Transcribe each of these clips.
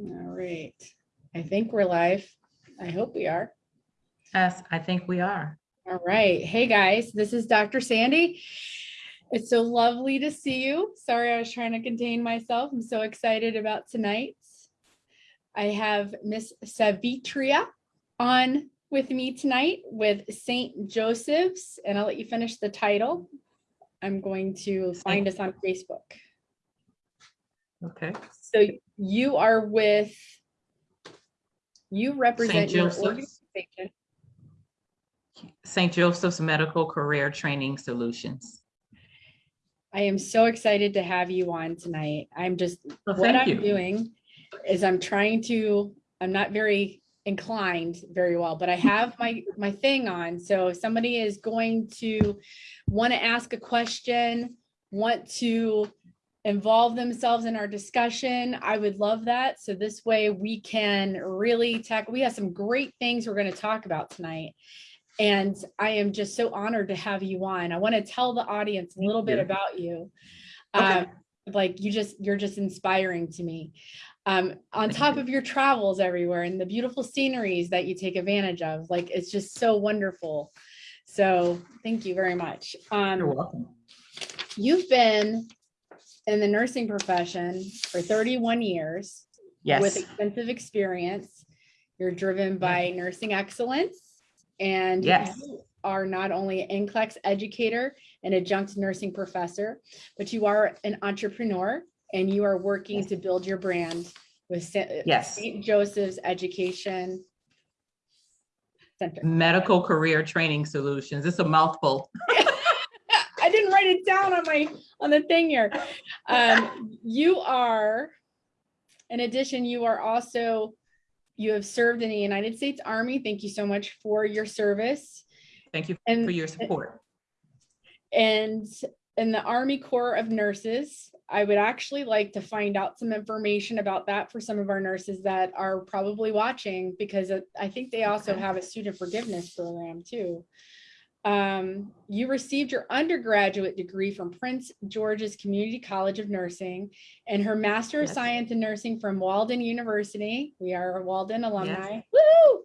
All right. I think we're live. I hope we are. Yes, I think we are. All right. Hey, guys, this is Dr. Sandy. It's so lovely to see you. Sorry, I was trying to contain myself. I'm so excited about tonight. I have Miss Savitria on with me tonight with St. Joseph's, and I'll let you finish the title. I'm going to find us on Facebook. Okay. So you are with, you represent your Joseph's. organization. St. Joseph's Medical Career Training Solutions. I am so excited to have you on tonight. I'm just, Well, what I'm you. doing is I'm trying to, I'm not very inclined very well, but I have my, my thing on. So if somebody is going to want to ask a question, want to involve themselves in our discussion, I would love that. So this way we can really tackle, we have some great things we're going to talk about tonight. And I am just so honored to have you on. I want to tell the audience a little bit about you. Okay. Um, like you just, you're just inspiring to me. Um, on top of your travels everywhere and the beautiful sceneries that you take advantage of, like it's just so wonderful. So thank you very much. You're Um, welcome. you've been in the nursing profession for 31 years yes. with extensive experience. You're driven by nursing excellence and Yes. you are not only an NCLEX educator and adjunct nursing professor, but you are an entrepreneur and you are working Yes. to build your brand with Sa- uh, Yes. St. Joseph's Education Center. Medical Career Training Solutions. It's a mouthful. I didn't write it down on my, on the thing here. Um, you are, in addition, you are also, you have served in the United States Army. Thank you so much for your service. Thank you And- for your support. And in the Army Corps of Nurses, I would actually like to find out some information about that for some of our nurses that are probably watching, because I think they also Okay. have a student forgiveness program too. Um, you received your undergraduate degree from Prince George's Community College of Nursing and her Master of Yes. Science in Nursing from Walden University. We are a Walden alumni. Woo!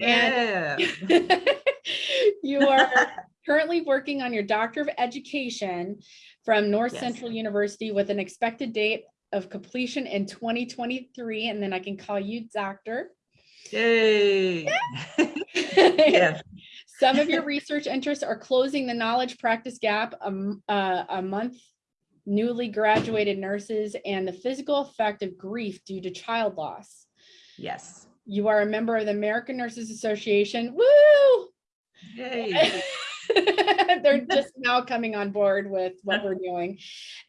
And Yeah. you are currently working on your Doctor of Education from North Yes. Central University with an expected date of completion in 2023, and then I can call you doctor. Yay. Yes, Some of your research interests are closing the knowledge practice gap, a, m- uh, a month newly graduated nurses, and the physical effect of grief due to child loss. yes. You are a member of the American Nurses Association. Woo! Yay. They're just now coming on board with what we're doing.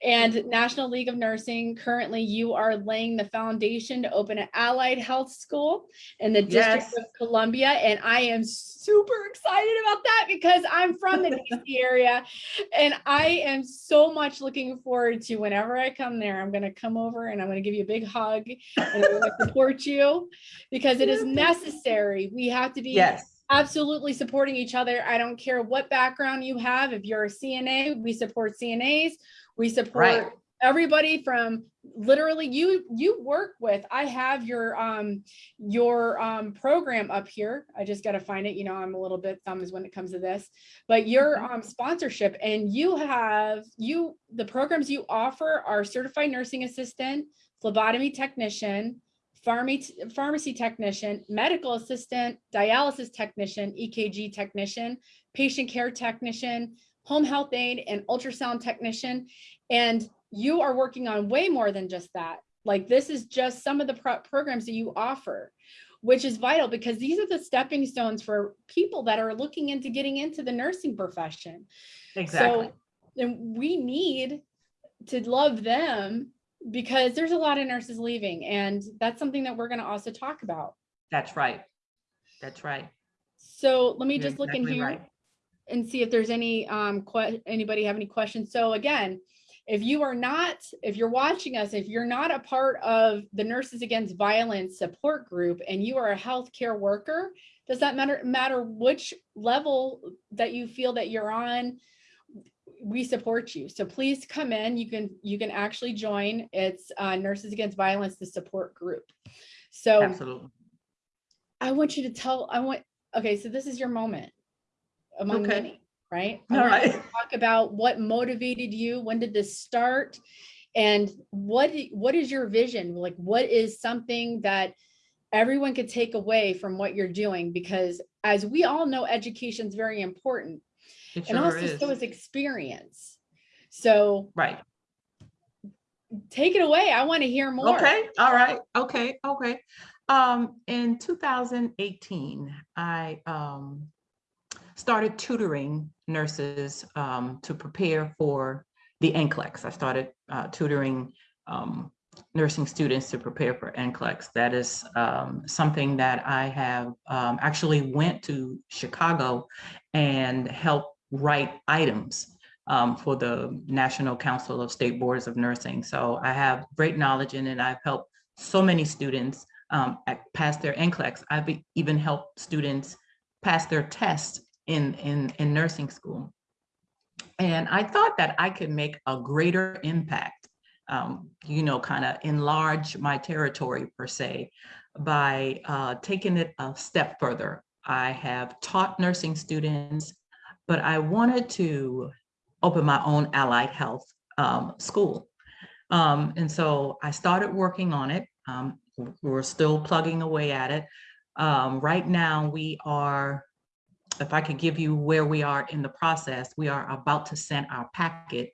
And National League of Nursing, currently you are laying the foundation to open an allied health school in the District Yes. of Columbia. And I am super excited about that because I'm from the DC area. And I am so much looking forward to whenever I come there, I'm going to come over and I'm going to give you a big hug and I'm going to support you because it is necessary. We have to be Yes. Absolutely supporting each other. I don't care what background you have. If you're a CNA, we support CNAs. We Right. support everybody from literally you you work with. I have your um your um program up here. I just got to find it. You know, I'm a little bit thumbs when it comes to this. But your um sponsorship and you have you the programs you offer are certified nursing assistant, phlebotomy technician, pharmacy, pharmacy technician, medical assistant, dialysis technician, EKG technician, patient care technician, home health aide, and ultrasound technician. And you are working on way more than just that. Like this is just some of the pro- programs that you offer, which is vital because these are the stepping stones for people that are looking into getting into the nursing profession. Exactly. So, and we need to love them because there's a lot of nurses leaving and that's something that we're going to also talk about. That's right. That's right. So let me You're just look in here right. and see if there's any, um, anybody have any questions? So again, if you are not, if you're watching us, if you're not a part of the Nurses Against Violence support group and you are a healthcare worker, does that matter, matter which level that you feel that you're on? We support you. So please come in. You can, you can actually join. It's uh, Nurses Against Violence, the support group. So Absolutely. I want you to tell, I want, okay, so this is your moment among Okay. many, right? I All right. Talk about what motivated you, when did this start? And what, what is your vision? Like, what is something that everyone could take away from what you're doing? Because as we all know, education is very important It and sure also is. so is experience. So Right. take it away. I want to hear more. Okay, all right, okay, okay. Um, in two thousand eighteen, I um started tutoring nurses um to prepare for the NCLEX. I started uh tutoring um nursing students to prepare for NCLEX. That is um something that I have um actually went to Chicago and helped write items um, for the National Council of State Boards of Nursing. So I have great knowledge in it. I've helped so many students um, pass their NCLEX. I've even helped students pass their tests in, in, in nursing school. And I thought that I could make a greater impact, um, you know, kind of enlarge my territory per se, by uh, taking it a step further. I have taught nursing students, but I wanted to open my own allied health um, school. Um, and so I started working on it. Um, we're still plugging away at it. Um, right now, we are, if I could give you where we are in the process, we are about to send our packet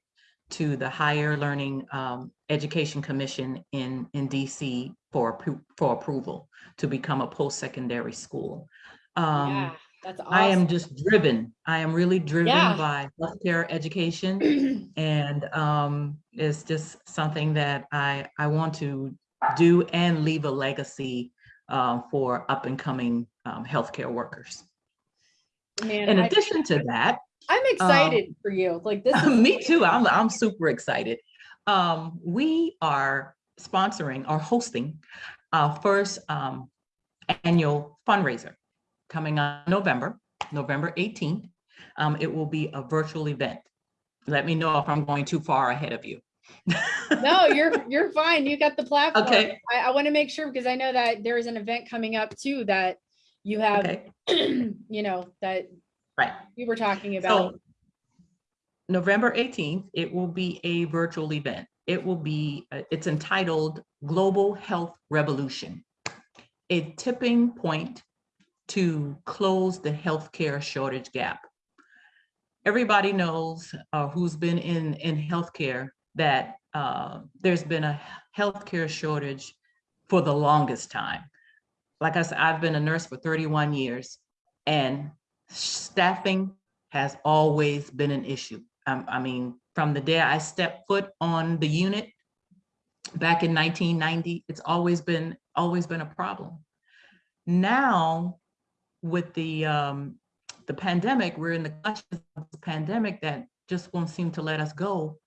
to the Higher Learning um, Education Commission in, in DC for, for approval to become a post-secondary school. Um, Yeah, that's awesome. I am just driven. I am really driven Yeah. by healthcare education. And um, it's just something that I, I want to do and leave a legacy uh, for up and coming um, healthcare workers. Man, In I- addition to that, I'm excited for you. Like this is me too, I'm, I'm super excited. Um, we are sponsoring or hosting our first um, annual fundraiser coming on November, November 18th. Um, it will be a virtual event. Let me know if I'm going too far ahead of you. no, you're you're fine. You got the platform. Okay. I, I want to make sure because I know that there is an event coming up too that you have, Okay, you know, that right. we were talking about. So November 18th, it will be a virtual event. It will be, uh, it's entitled Global Health Revolution, a tipping point to close the healthcare shortage gap. Everybody knows uh, who's been in, in healthcare that uh, there's been a healthcare shortage for the longest time. Like I said, I've been a nurse for 31 years and staffing has always been an issue. Um, I mean, from the day I stepped foot on the unit back in 1990, it's always been, always been a problem. Now, with the, um, the pandemic, we're in the clutches of the pandemic that just won't seem to let us go.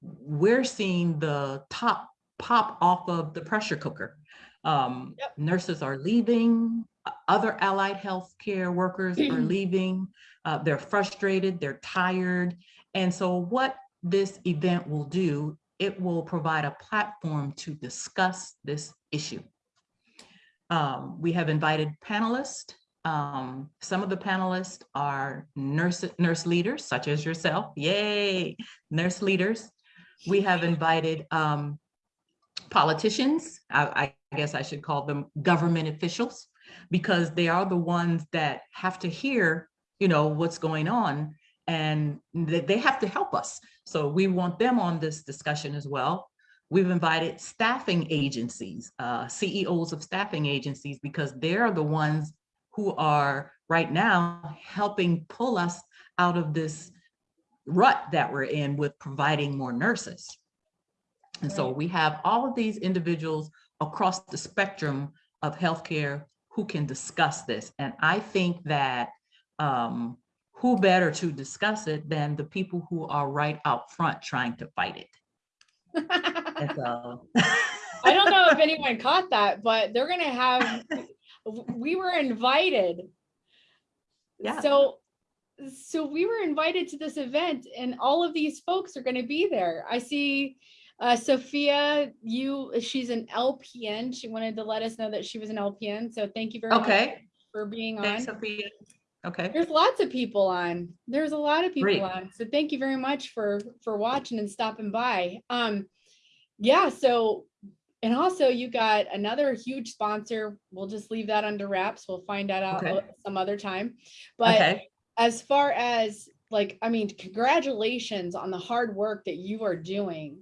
We're seeing the top pop off of the pressure cooker. Um, Yep. Nurses are leaving, other allied healthcare workers are leaving. Uh, they're frustrated, they're tired. And so what this event will do, it will provide a platform to discuss this issue. Um, we have invited panelists. Um, some of the panelists are nurse, nurse leaders such as yourself. Yay, nurse leaders. We have invited um, politicians. I, I guess I should call them government officials because they are the ones that have to hear, you know, what's going on and they, have to help us. So we want them on this discussion as well. We've invited staffing agencies, uh, CEOs of staffing agencies, because they're the ones who are right now helping pull us out of this rut that we're in with providing more nurses. And so we have all of these individuals across the spectrum of healthcare who can discuss this. And I think that um, who better to discuss it than the people who are right out front trying to fight it. So, I don't know if anyone caught that, but they're gonna have, we were invited. Yeah. So so we were invited to this event and all of these folks are going to be there. I see uh, Sophia, you, she's an LPN. She wanted to let us know that she was an LPN. So thank you very much Okay, for being on. Sophia. Okay, There's lots of people on. There's a lot of people Great. on. So thank you very much for, for watching and stopping by. Um, yeah, so, and also you got another huge sponsor. We'll just leave that under wraps. We'll find that out Okay. uh, some other time. But okay, as far as like, I mean, congratulations on the hard work that you are doing.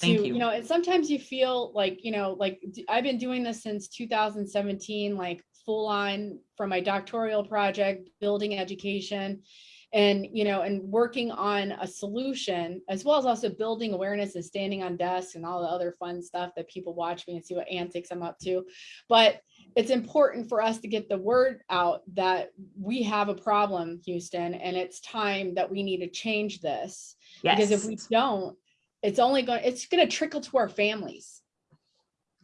To, Thank you you. know, and sometimes you feel like, you know, like I've been doing this since 2017, like full on from my doctoral project, building education and, you know, and working on a solution as well as also building awareness and standing on desks and all the other fun stuff that people watch me and see what antics I'm up to. But it's important for us to get the word out that we have a problem, Houston, and it's time that we need to change this. Because if we don't, it's only going, it's going to trickle to our families.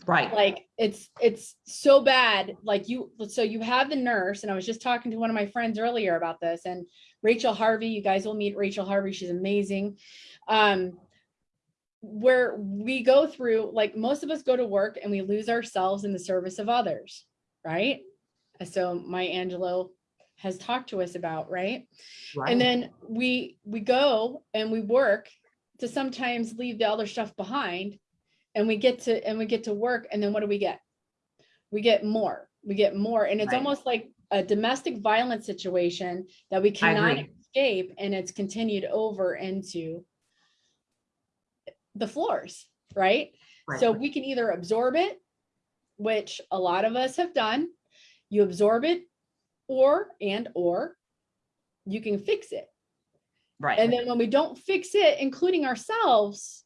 Right, Like it's, it's so bad. Like you, so you have the nurse and I was just talking to one of my friends earlier about this and Rachel Harvey, you guys will meet Rachel Harvey. She's amazing. Um, where we go through, like most of us go to work and we lose ourselves in the service of others, right? So Maya Angelou has talked to us about, right? And then we, we go and we work to sometimes leave the other stuff behind. And we get to, and we get to work and then what do we get? We get more, we get more. And it's Right. almost like a domestic violence situation that we cannot escape and it's continued over into the floors, right? right, So we can either absorb it, which a lot of us have done. You absorb it or, and or you can fix it. right, And then when we don't fix it, including ourselves,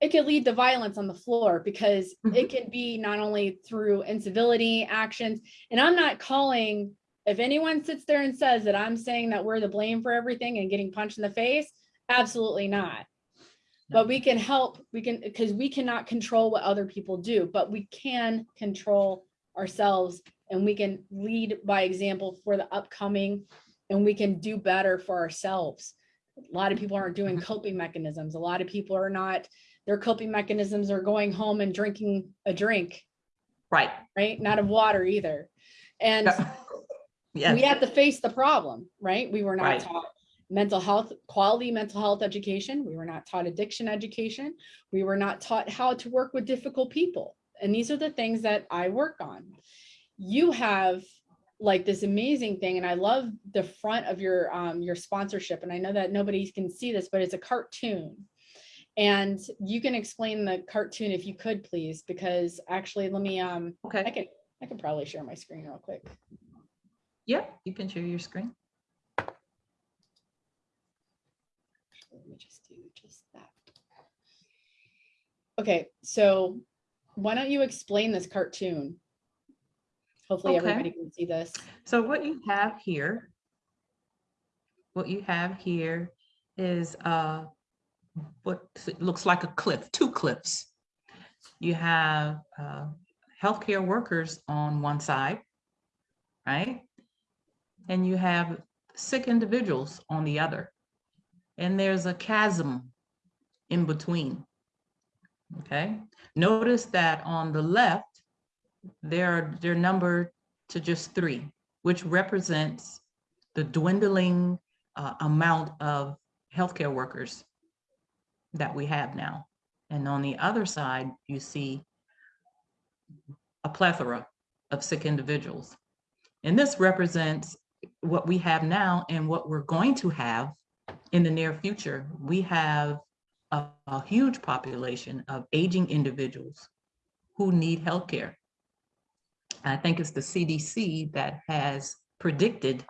it could lead to violence on the floor because it can be not only through incivility actions. And I'm not calling, if anyone sits there and says that I'm saying that we're the blame for everything and getting punched in the face, absolutely not. But we can help, we can, because we cannot control what other people do, but we can control ourselves and we can lead by example for the upcoming and we can do better for ourselves. A lot of people aren't doing Mhm. coping mechanisms. A lot of people are not, their coping mechanisms are going home and drinking a drink, right. right? Not of water either. And we have to face the problem, right? We were not Right. taught mental health, quality mental health education. We were not taught addiction education. We were not taught how to work with difficult people. And these are the things that I work on. You have like this amazing thing, and I love the front of your um, your sponsorship. And I know that nobody can see this, but it's a cartoon. And you can explain the cartoon if you could, please, because actually, let me um, okay. I can I can probably share my screen real quick. yeah, you can share your screen. Let me just do just that. Okay, so why don't you explain this cartoon? Hopefully Okay. everybody can see this. So what you have here, what you have here is uh, what looks like a cliff, two cliffs. You have uh, healthcare workers on one side, right? And you have sick individuals on the other. And there's a chasm in between. Okay, notice that on the left, they're, they're numbered to just three, which represents the dwindling uh, amount of healthcare workers that we have now. And on the other side, you see a plethora of sick individuals. And this represents what we have now and what we're going to have in the near future. We have a, a huge population of aging individuals who need healthcare. I think it's the CDC that has predicted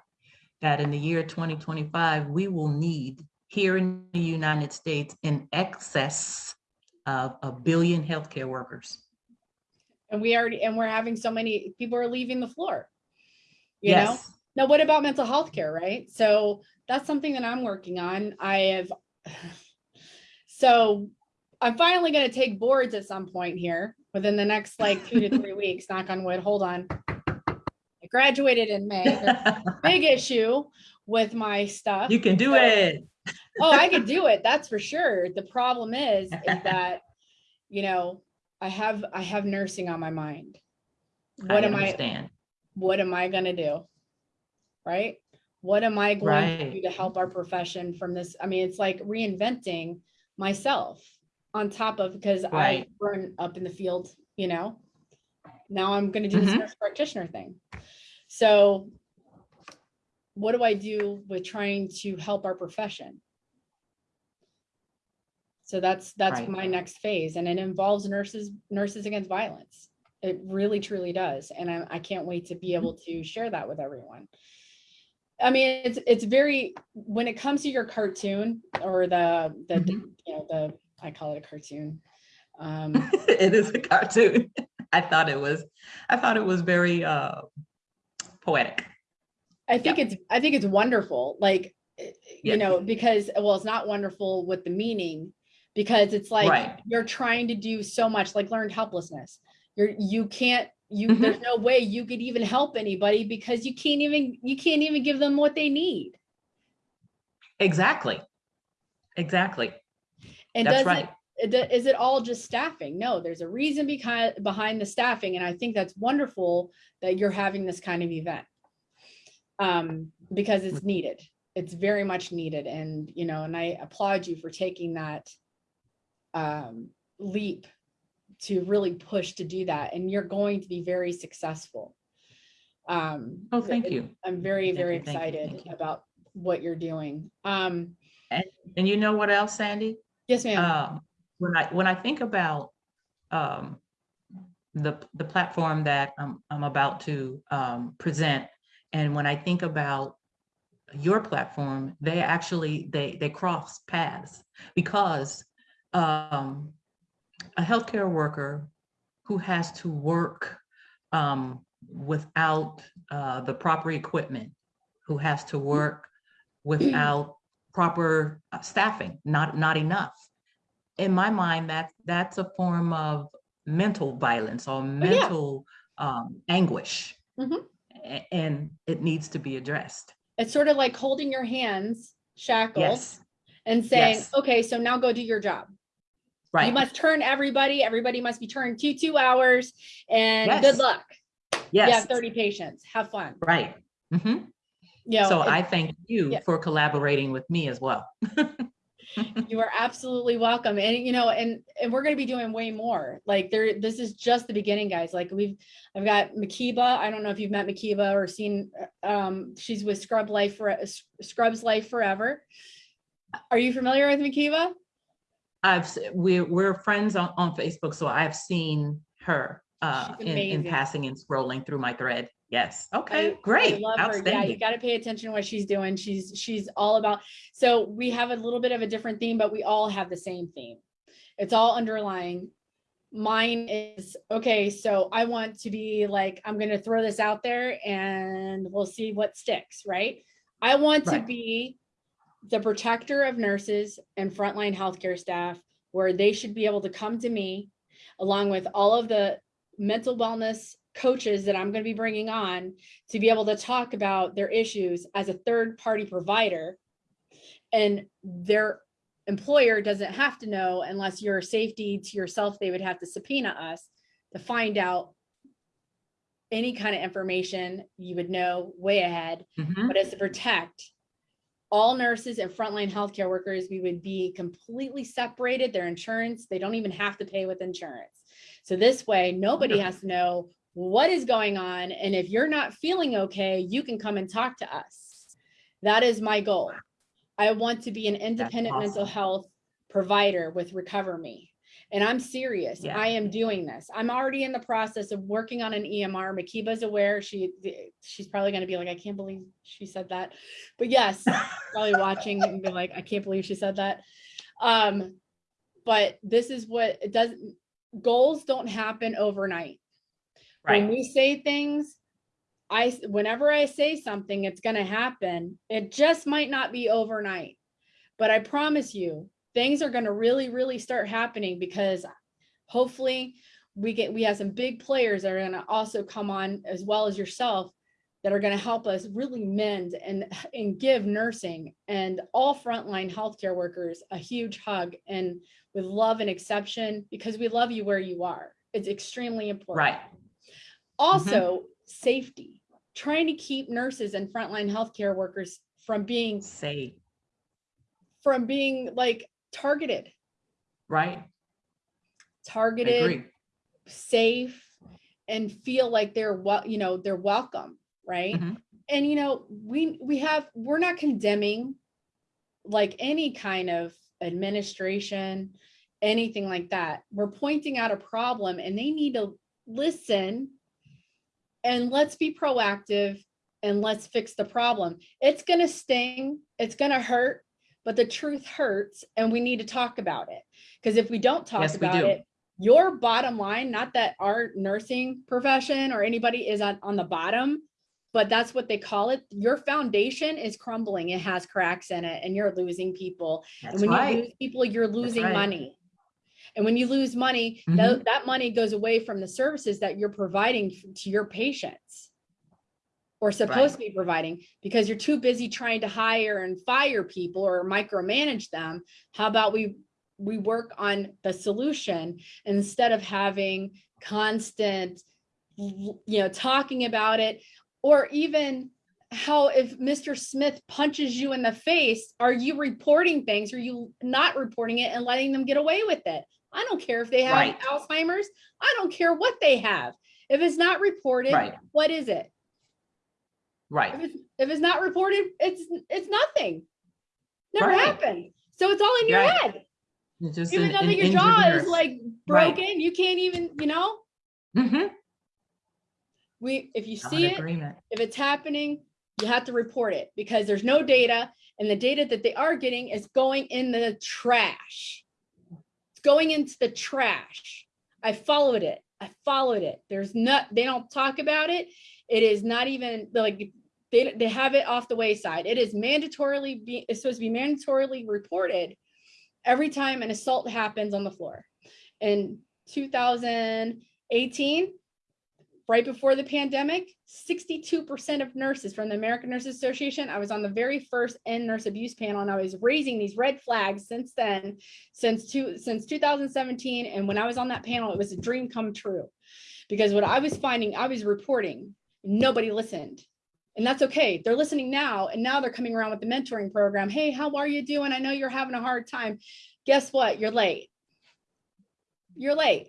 that in the year 2025, we will need here in the United States in excess of a billion healthcare workers. And we already, and we're having so many, people are leaving the floor. You know, Yes, now what about mental health care, right? So that's something that I'm working on. I have, so I'm finally gonna take boards at some point here within the next like two to three weeks, knock on wood, hold on. I I graduated in May. Big issue with my stuff. You can do So- it. Oh, I could do it. That's for sure. The problem is, is that, you know, I have, I have nursing on my mind. What am I, understand. what am I gonna do? Right? What am I going to do to help our profession from this? I mean, it's like reinventing myself on top of, because I Right. burn up in the field, you know? Now I'm gonna do this Mhm. nurse practitioner thing. So what do I do with trying to help our profession? So that's, that's Right. my next phase and it involves nurses, nurses against violence. It really truly does. And I, I can't wait to be able to share that with everyone. I mean, it's, it's very, when it comes to your cartoon or the, the, Mhm. you know, the, I call it a cartoon. Um, It is a cartoon. I thought it was, I thought it was very uh poetic. I think it's, I think it's wonderful, like, eh, you Yeah. know, because, well, it's not wonderful with the meaning. Because it's like, Right. you're trying to do so much, like learned helplessness. You're, you can't, you, Mhm. there's no way you could even help anybody because you can't even, you can't even give them what they need. Exactly. Exactly. And That's does right. it, it- is it all just staffing? No, there's a reason behind, behind the staffing. And I think that's wonderful that you're having this kind of event. Um, because it's needed. It's very much needed. And, you know, and I applaud you for taking that um, leap to really push to do that. And you're going to be very successful. Um, Oh, thank you. I'm very, very thank excited thank you. about what you're doing. Um, And you know what else, Sandy? yes, ma'am. Um, when I, when I think about, um, the, the platform that I'm, I'm about to, um, present, and when I think about your platform, they actually, they, they cross paths because, um, a healthcare worker who has to work, um, without, uh, the proper equipment, who has to work without proper uh, staffing, not, not enough. In my mind, that, that's a form of mental violence or mental um, anguish. Mhm. A- And it needs to be addressed. It's sort of like holding your hands shackled Yes, and saying, Yes. okay, so now go do your job. Right. You must turn everybody, everybody must be turned to two hours and good Yes. luck. You have thirty patients, have fun. right. Mm -hmm. You know, So I thank you yeah. for collaborating with me as well. you are absolutely welcome. And, you know, and, and we're gonna be doing way more. Like there, this is just the beginning, guys. Like we've, I've got Makiba. I don't know if you've met Makiba or seen, um, she's with Scrub Life for Scrubs Life Forever. Are you familiar with Makiba? I've, we're, we're friends on, on Facebook, so I've seen her uh, in, in passing and scrolling through my thread. Yes, okay, I great, love her. Yeah, you got to pay attention to what she's doing. She's she's all about. So we have a little bit of a different theme, but we all have the same theme. It's all underlying. Mine is okay. So I want to be like I'm going to throw this out there, and we'll see what sticks. Right. I want to be the protector of nurses and frontline healthcare staff, where they should be able to come to me, along with all of the mental wellness coaches that I'm going to be bringing on to be able to talk about their issues as a third party provider. And their employer doesn't have to know unless you're safety to yourself, they would have to subpoena us to find out any kind of information you would know way ahead, Mhm. but as to protect all nurses and frontline healthcare workers, we would be completely separated, their insurance, they don't even have to pay with insurance. So this way, nobody has to know what is going on. And if you're not feeling okay, you can come and talk to us. That is my goal. I want to be an independent mental health provider with Recover Me. And I'm serious. Yeah. I am doing this. I'm already in the process of working on an EMR. Makiba's aware. She she's probably going to be like, I can't believe she said that. But yes, probably watching and be like, I can't believe she said that. Um, but this is what it does. Goals don't happen overnight. When Right, we say things, I whenever I say something, it's gonna happen. It just might not be overnight. But I promise you, things are gonna really, really start happening because hopefully we get, we have some big players that are gonna also come on as well as yourself that are going to help us really mend and, and give nursing and all frontline healthcare workers a huge hug and with love and exception because we love you where you are. It's extremely important. Right. Also, mm-hmm. safety, trying to keep nurses and frontline healthcare workers from being, safe, from being like targeted, right? Targeted, safe, and feel like they're well, you know, they're welcome, right? Mhm. And you know, we we have we're not condemning like any kind of administration, anything like that. We're pointing out a problem and they need to listen and let's be proactive and let's fix the problem. It's going to sting, it's going to hurt, but the truth hurts and we need to talk about it. Because if we don't talk Yes, about do. it, your bottom line, not that our nursing profession or anybody is on, on the bottom, but that's what they call it. Your foundation is crumbling. It has cracks in it and you're losing people. That's And when you right. lose people, you're losing right. money. And when you lose money, Mhm. tho- that money goes away from the services that you're providing to your patients. Or supposed to be providing because you're too busy trying to hire and fire people or micromanage them. How about we, we work on the solution instead of having constant, you know, talking about it. Or even how if Mr. Smith punches you in the face, are you reporting things? Are you not reporting it and letting them get away with it? I don't care if they have Right. Alzheimer's. I don't care what they have. If it's not reported, Right. what is it? If Right. it's, if it's not reported, it's, it's nothing. Never Right. happened. So it's all in your head. It's just Even an- though an your jaw is like broken, you can't even, you know, Mhm. We, if you I'm see it, agreement. if it's happening, you have to report it because there's no data and the data that they are getting is going in the trash. It's going into the trash. I followed it. I followed it. There's not, they don't talk about it. It is not even like, they, they have it off the wayside. It is mandatorily be, it's supposed to be mandatorily reported every time an assault happens on the floor. In 2018, right before the pandemic, 62% of nurses from the American Nurses Association, I was on the very first end nurse abuse panel and I was raising these red flags since then, since two, since 2017. And when I was on that panel, it was a dream come true. Because what I was finding, I was reporting, nobody listened. And that's okay. They're listening now. And now they're coming around with the mentoring program. Hey, how are you doing? I know you're having a hard time. Guess what? You're late. You're late.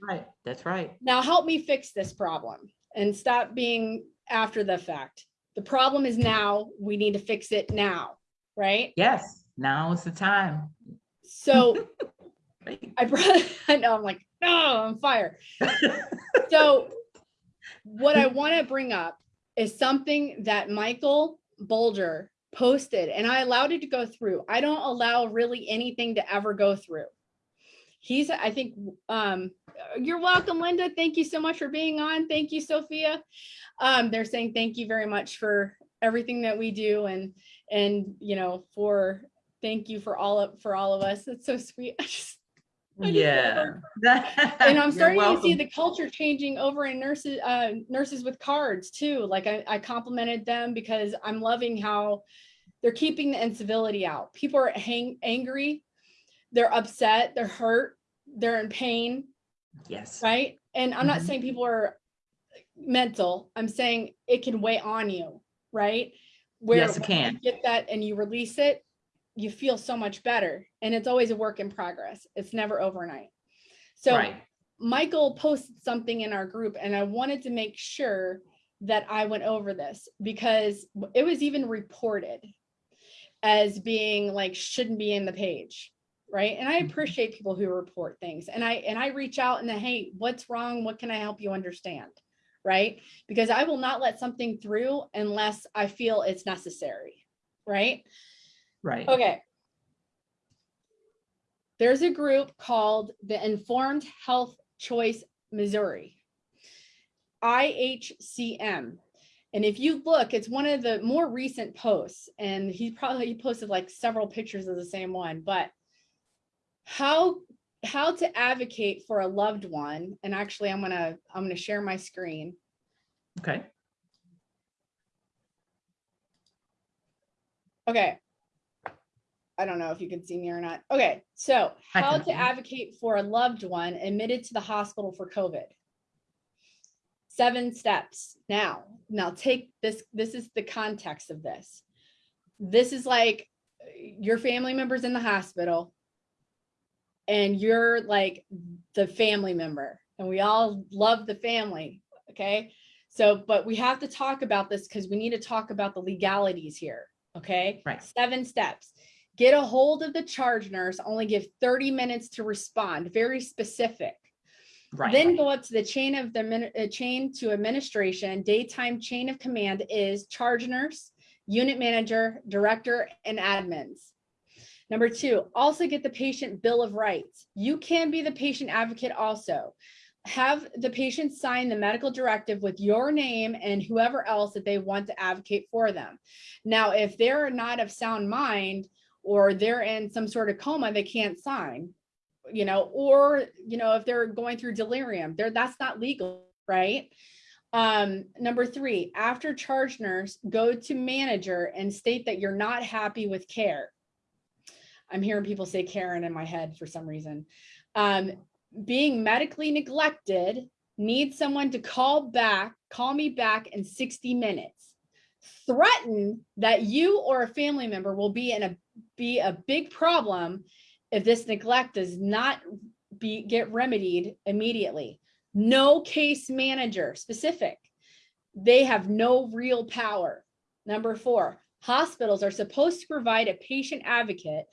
Right. That's right. Now help me fix this problem and stop being after the fact. The problem is now, we need to fix it now, right? Yes. Now is the time. So Right. I brought, I know, I'm like, no, I'm fire. So what I want to bring up is something that Michael Bolger posted and I allowed it to go through. I don't allow really anything to ever go through. He's, I think, um, you're welcome, Linda. Thank you so much for being on. Thank you, Sophia. Um, they're saying thank you very much for everything that we do and, and, you know, for, thank you for all of, for all of us. It's so sweet. I just, I just love Yeah. and I'm starting to see the culture changing over in nurses, uh, nurses with cards too. Like I, I complimented them because I'm loving how they're keeping the incivility out. People are hang, angry, they're upset, they're hurt, they're in pain, Yes. right? And I'm not Mhm. saying people are mental. I'm saying it can weigh on you, right? Where Yes, it when you can. Get that and you release it, you feel so much better. And it's always a work in progress. It's never overnight. So Right. Michael posted something in our group and I wanted to make sure that I went over this because it was even reported as being like shouldn't be in the page. Right. And I Mhm. appreciate people who report things and I and I reach out and then, hey, what's wrong? What can I help you understand? Right. Because I will not let something through unless I feel it's necessary. Right. Right. Okay. There's a group called the Informed Health Choice Missouri. IHCM. And if you look, it's one of the more recent posts, and he probably he posted like several pictures of the same one, but how how to advocate for a loved one. And actually, I'm gonna I'm gonna share my screen. Okay. Okay. I don't know if you can see me or not. Okay, so how to advocate for a loved one admitted to the hospital for COVID. Seven steps. Now, now take this, this is the context of this. This is like your family member's in the hospital and you're like the family member and we all love the family, okay? So, but we have to talk about this because we need to talk about the legalities here, okay? Right. Seven steps. Get a hold of the charge nurse, only give 30 minutes to respond, very specific. Right. Then go up to the chain of the uh, chain to administration, daytime chain of command is charge nurse, unit manager, director, and admins. Number two, also get the patient bill of rights. You can be the patient advocate also. Have the patient sign the medical directive with your name and whoever else that they want to advocate for them. Now, if they're not of sound mind or they're in some sort of coma, they can't sign you know, or, you know, if they're going through delirium, there, that's not legal, right? Um, number three, after charge nurse, go to manager and state that you're not happy with care. I'm hearing people say Karen in my head for some reason. Um, being medically neglected, need someone to call back, call me back in 60 minutes. Threaten that you or a family member will be in a, be a big problem if this neglect does not be, get remedied immediately. No case manager specific. They have no real power. Number four, hospitals are supposed to provide a patient advocate,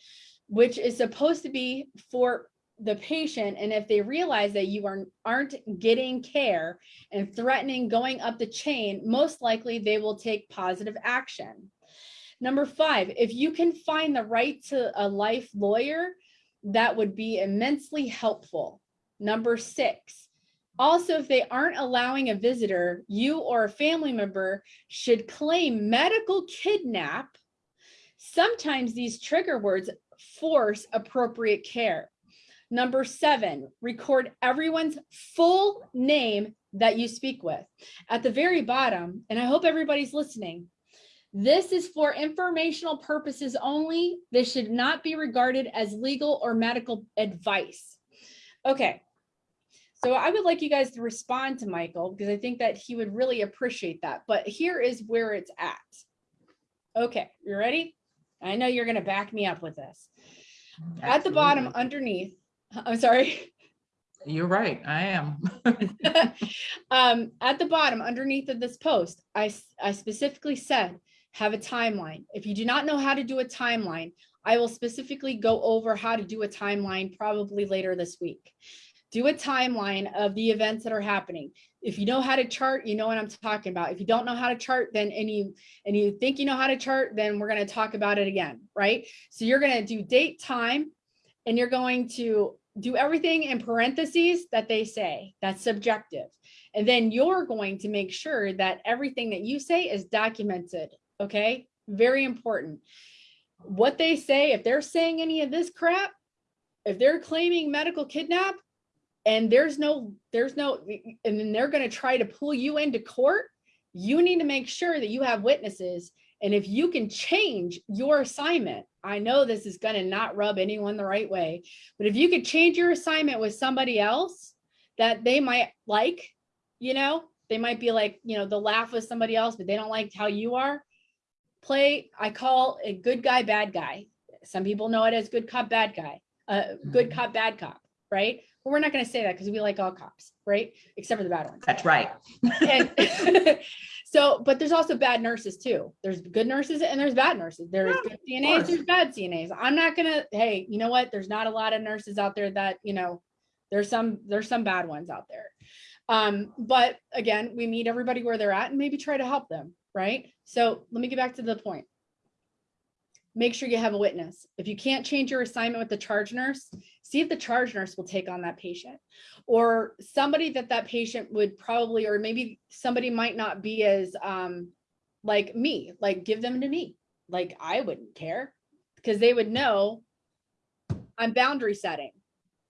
which is supposed to be for the patient. And if they realize that you are, aren't getting care and threatening going up the chain, most likely they will take positive action. Number five, if you can find the right to a life lawyer, that would be immensely helpful. Number six, also, if they aren't allowing a visitor, you or a family member should claim medical kidnap. Sometimes these trigger words force appropriate care. Number seven, record everyone's full name that you speak with. At the very bottom, and I hope everybody's listening, this is for informational purposes only. This should not be regarded as legal or medical advice. Okay. So I would like you guys to respond to Michael because I think that he would really appreciate that. But here is where it's at. Okay, you ready? I know you're going to back me up with this. At the bottom underneath, I'm sorry. You're right, I am. um, at the bottom underneath of this post, I, I specifically said, have a timeline. If you do not know how to do a timeline, I will specifically go over how to do a timeline probably later this week. Do a timeline of the events that are happening. If you know how to chart, you know what I'm talking about. If you don't know how to chart, then and you and you think you know how to chart, then we're going to talk about it again, right? So you're going to do date, time, and you're going to do everything in parentheses that they say. That's subjective. And then you're going to make sure that everything that you say is documented. Okay. Very important. What they say, if they're saying any of this crap, if they're claiming medical kidnap and there's no, there's no, and then they're going to try to pull you into court, you need to make sure that you have witnesses. And if you can change your assignment, I know this is going to not rub anyone the right way, but if you could change your assignment with somebody else that they might like, you know, they might be like, you know, they'll laugh with somebody else, but they don't like how you are. Play, I call a good guy, bad guy. Some people know it as good cop, bad guy, uh, good Mhm. cop, bad cop, right? But we're not going to say that because we like all cops, right? Except for the bad ones. That's right. And so, but there's also bad nurses too. There's good nurses and there's bad nurses. There's Yeah, good CNAs, there's bad CNAs. I'm not gonna, hey, you know what? There's not a lot of nurses out there that, you know, there's some, there's some bad ones out there. Um, but again, we meet everybody where they're at and maybe try to help them, right? So let me get back to the point. Make sure you have a witness. If you can't change your assignment with the charge nurse, see if the charge nurse will take on that patient or somebody that that patient would probably, or maybe somebody might not be as, um, like me, like give them to me. Like I wouldn't care because they would know I'm boundary setting.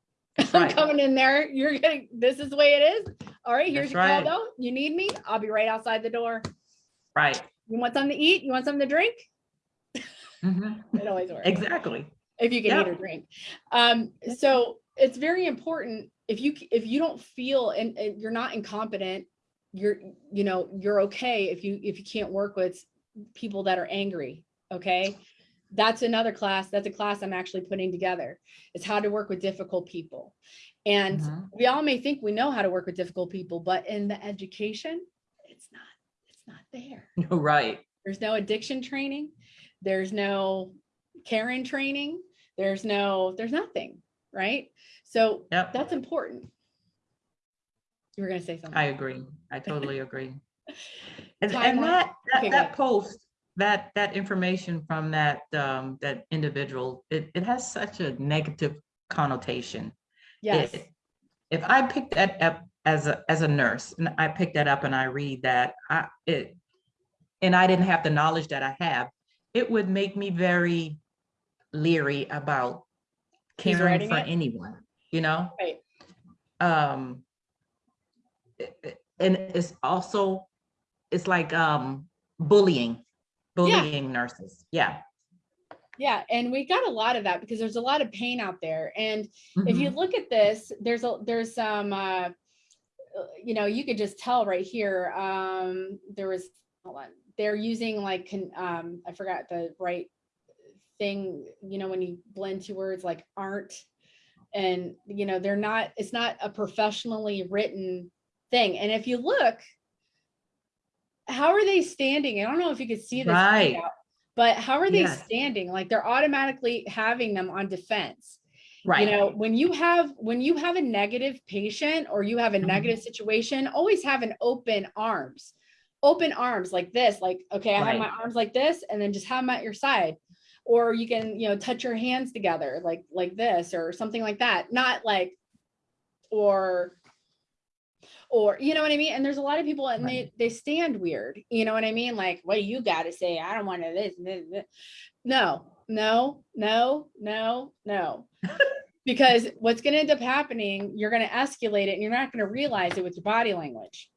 I'm coming in there. You're getting, this is the way it is. All right, here's That's your call though. You need me? I'll be right outside the door. Right. You want something to eat? You want something to drink? Mhm. It always works. Exactly. if you can eat or drink. Um, so it's very important if you if you don't feel and, and you're not incompetent, you're you know you're okay if you if you can't work with people that are angry. Okay, that's another class. That's a class I'm actually putting together. It's how to work with difficult people, and Mhm. we all may think we know how to work with difficult people, but in the education, it's not. It's not there. Right. There's no addiction training. There's no Karen training. There's no, there's nothing, right? So Yep. that's important. You were gonna say something. I agree. I totally agree. And, and that, Okay, that, that post, that, that information from that, um, that individual, it, it has such a negative connotation. Yes, It- If I pick that up as a, as a nurse, and I pick that up and I read that, I, it, and I didn't have the knowledge that I have, it would make me very leery about caring for it? anyone, you know? right. um and it's also it's like um bullying bullying nurses yeah Yeah, and we got a lot of that because there's a lot of pain out there. And if you Mhm. look at this, there's a, there's some, uh, you know, you could just tell right here, um, there was, hold on, they're using like, um, I forgot the right thing, you know, when you blend two words like aren't, and, you know, they're not, it's not a professionally written thing. And if you look, how are they standing? I don't know if you could see this. Right. But how are they Yes. standing? Like they're automatically having them on defense right you know when you have when you have a negative patient or you have a Mhm. negative situation always have an open arms open arms like this like okay i have my arms like this and then just have them at your side. Or you can you know touch your hands together like like this or something like that. Not like or or you know what i mean? And there's a lot of people and Right. they they stand weird you know what i mean? Like what do you got to say? I don't want to this, this, this. No no no no no. Because what's going to end up happening you're going to escalate it and you're not going to realize it with your body language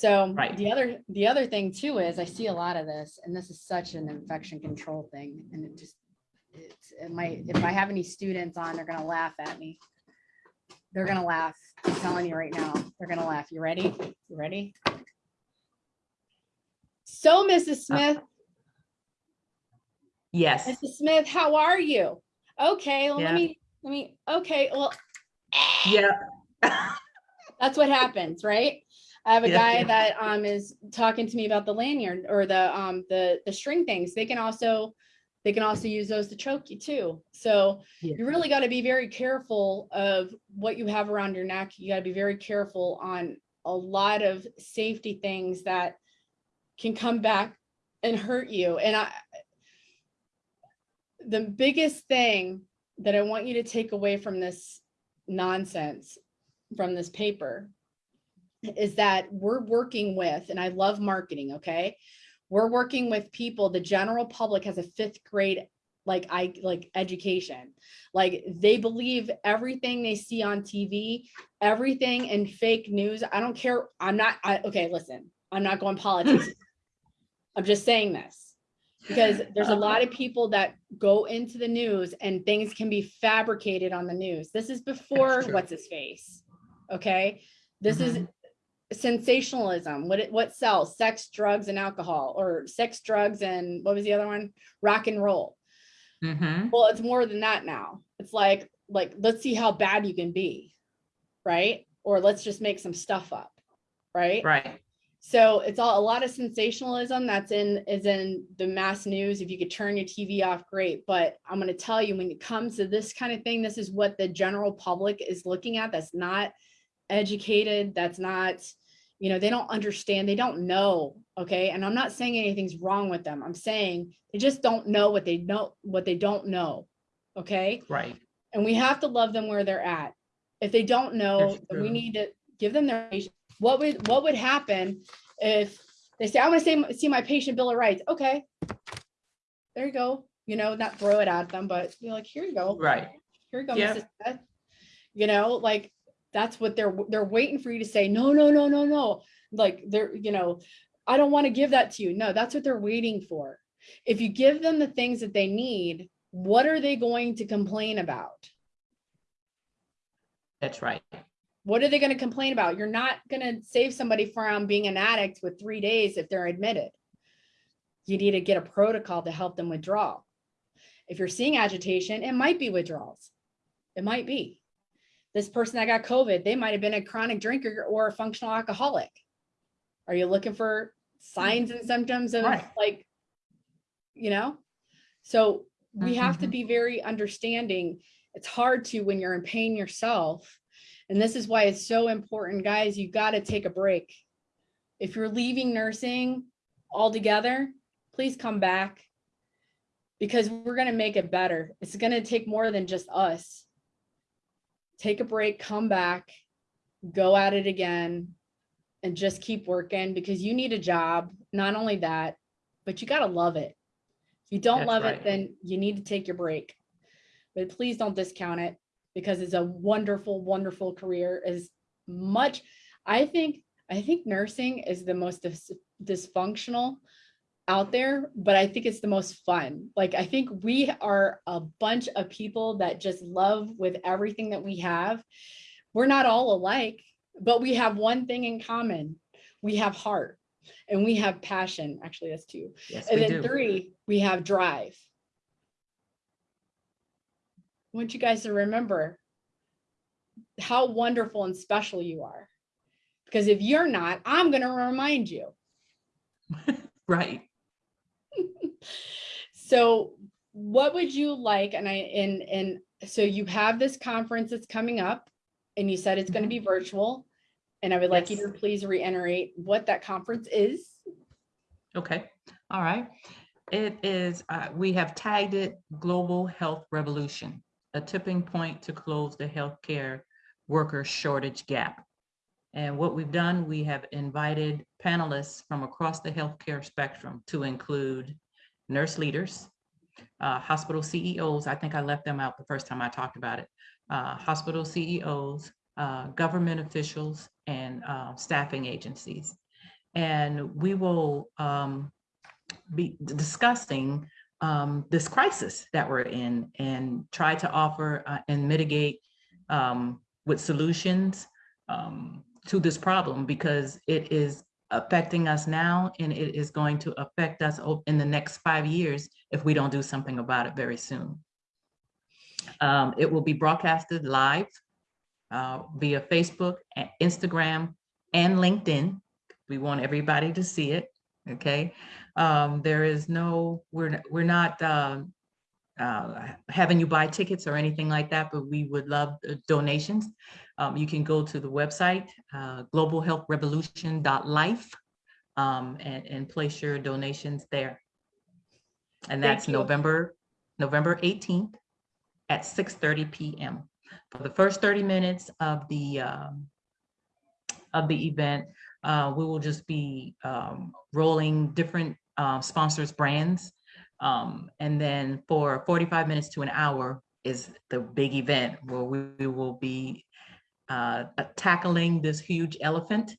so Right. the other the other thing too is i see a lot of this and this is such an infection control thing and it just it's it might if i have any students on they're going to laugh at me. They're going to laugh. I'm telling you right now they're going to laugh. You ready? You ready? So mrs uh, smith. Yes. Mrs. Smith, how are you? Okay, well, let me, let me, okay, well, yeah. That's what happens, right? I have a Yeah, guy yeah. that um is talking to me about the lanyard or the um the the string things. They can also they can also use those to choke you too. So Yeah. you really got to be very careful of what you have around your neck. You got to be very careful on a lot of safety things that can come back and hurt you. And I the biggest thing that I want you to take away from this nonsense, from this paper, is that we're working with, and I love marketing, okay? We're working with people, the general public has a fifth grade like I like education. Like they believe everything they see on TV, everything in fake news. I don't care. I'm not I okay, listen. I'm not going politics. I'm just saying this because there's a lot of people that go into the news and things can be fabricated on the news. This is before what's his face. Okay. This is mm-hmm. Sensationalism. What it what sells? Sex, drugs, and alcohol, or sex, drugs, and what was the other one? Rock and roll. hmm Well, it's more than that now. It's like, like, let's see how bad you can be, right? Or let's just make some stuff up, right? right So it's all a lot of sensationalism that's in is in the mass news. If you could turn your TV off, great. But I'm going to tell you, when it comes to this kind of thing, this is what the general public is looking at. That's not educated. That's not, you know, they don't understand. They don't know. Okay. And I'm not saying anything's wrong with them. I'm saying they just don't know what they know, what they don't know. Okay right and we have to love them where they're at. If they don't know, we need to give them their, what would, what would happen if they say, I want to see, see my patient bill of rights? Okay. There you go. You know, not throw it at them, but be like, here you go. right Here you go, Yeah. Mrs. Smith. You know, like, that's what they're, they're waiting for you to say, no, no, no, no, no. Like, they're, you know, I don't want to give that to you. No, that's what they're waiting for. If you give them the things that they need, what are they going to complain about? That's right. What are they going to complain about? You're not going to save somebody from being an addict with three days if they're admitted. You need to get a protocol to help them withdraw. If you're seeing agitation, it might be withdrawals. It might be. This person that got COVID, they might have been a chronic drinker or a functional alcoholic. Are you looking for signs and symptoms of Right. like, you know? So we have to Mhm. be very understanding. It's hard to when you're in pain yourself. And this is why it's so important, guys, you got to take a break. If you're leaving nursing altogether, please come back because we're going to make it better. It's going to take more than just us. Take a break, come back, go at it again, and just keep working because you need a job. Not only that, but you got to love it. If you don't That's love right. it, then you need to take your break. But please don't discount it because it's a wonderful, wonderful career. As much, I think, I think nursing is the most dis- dysfunctional out there, but I think it's the most fun. Like, I think we are a bunch of people that just love with everything that we have. We're not all alike, but we have one thing in common. We have heart and we have passion. Actually, that's two. Yes, And then do. three, we have drive. I want you guys to remember how wonderful and special you are. Because if you're not, I'm going to remind you. Right. So what would you like? And I, and, and so you have this conference that's coming up and you said it's going to be virtual. And I would like you to Mm-hmm. Please reiterate what that conference is. Okay, all right. It is, uh, we have tagged it Global Health Revolution, a tipping point to close the healthcare worker shortage gap. And what we've done, we have invited panelists from across the healthcare spectrum to include nurse leaders, uh, hospital CEOs, I think I left them out the first time I talked about it, uh, hospital CEOs, uh, government officials, and uh, staffing agencies. And we will um, be discussing um, this crisis that we're in and try to offer uh, and mitigate um, with solutions um, to this problem because it is affecting us now and it is going to affect us in the next five years if we don't do something about it very soon. Um, it will be broadcasted live uh, via Facebook, Instagram, and LinkedIn. We want everybody to see it, okay? Um, there is no, we're, we're not um, uh, having you buy tickets or anything like that, but we would love uh, donations. Um, you can go to the website, uh, globalhealthrevolution.life, um, and, and place your donations there. And that's. November, November 18th at 6:30 PM. For the first 30 minutes of the, um, of the event, uh, we will just be um, rolling different uh, sponsors brands. Um, and then for 45 minutes to an hour is the big event where we we will be uh, tackling this huge elephant,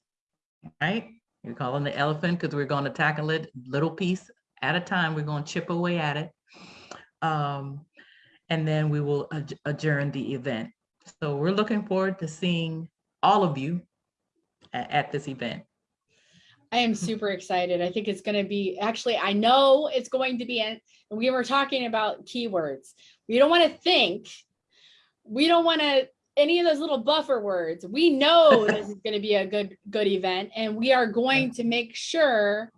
right? We call him the elephant because we're going to tackle it little piece at a time. We're going to chip away at it. Um, and then we will adj- adjourn the event. So we're looking forward to seeing all of you at this event. I am super excited. I think it's going to be, actually, I know it's going to be, and we were talking about keywords. We don't want to think. We don't want to, any of those little buffer words. We know this is going to be a good, good event and we are going to make sure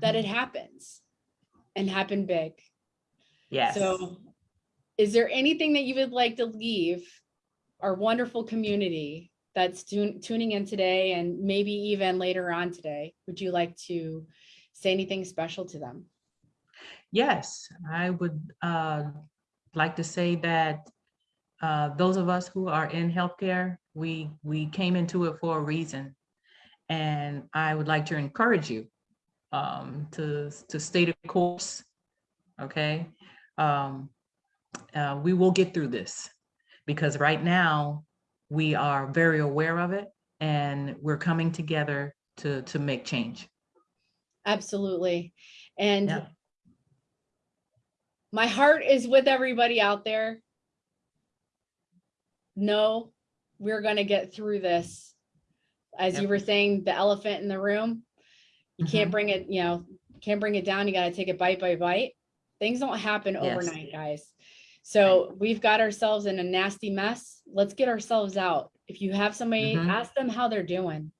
that it happens and happen big. Yes. So is there anything that you would like to leave our wonderful community that's tun- tuning in today and maybe even later on today? Would you like to say anything special to them? Yes, I would uh, like to say that uh, those of us who are in healthcare, we we came into it for a reason, and I would like to encourage you um, to to stay the course. Okay, um, uh, we will get through this because right now we are very aware of it, and we're coming together to to make change. Absolutely. And Yeah. my heart is with everybody out there. No, we're gonna get through this. As you were saying, the elephant in the room. You can't Mhm. bring it, you know, can't bring it down. You gotta take it bite by bite. Things don't happen Yes. overnight, guys. So we've got ourselves in a nasty mess. Let's get ourselves out. If you have somebody, Mhm. ask them how they're doing.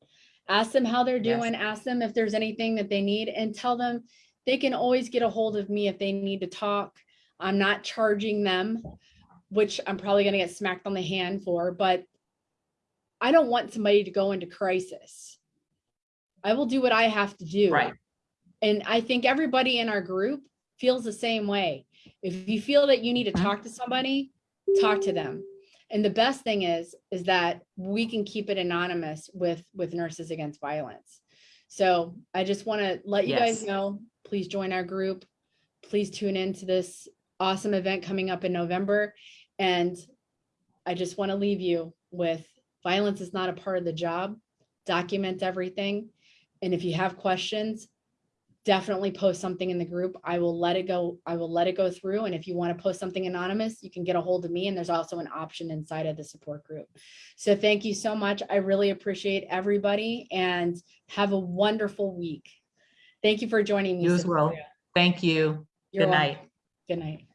Ask them how they're Yes. doing. Ask them if there's anything that they need and tell them they can always get a hold of me if they need to talk. I'm not charging them, which I'm probably gonna get smacked on the hand for, but I don't want somebody to go into crisis. I will do what I have to do. Right. And I think everybody in our group feels the same way. If you feel that you need to Mhm. talk to somebody, talk to them. And the best thing is, is that we can keep it anonymous with, with Nurses Against Violence. So I just want to let you guys know, please join our group. Please tune in to this awesome event coming up in November. And I just want to leave you with violence is not a part of the job. Document everything. And if you have questions, definitely post something in the group. I will let it go. I will let it go through. And if you want to post something anonymous, you can get a hold of me. And there's also an option inside of the support group. So thank you so much. I really appreciate everybody and have a wonderful week. Thank you for joining me. You as well. Thank you. You're Good welcome. night. Good night.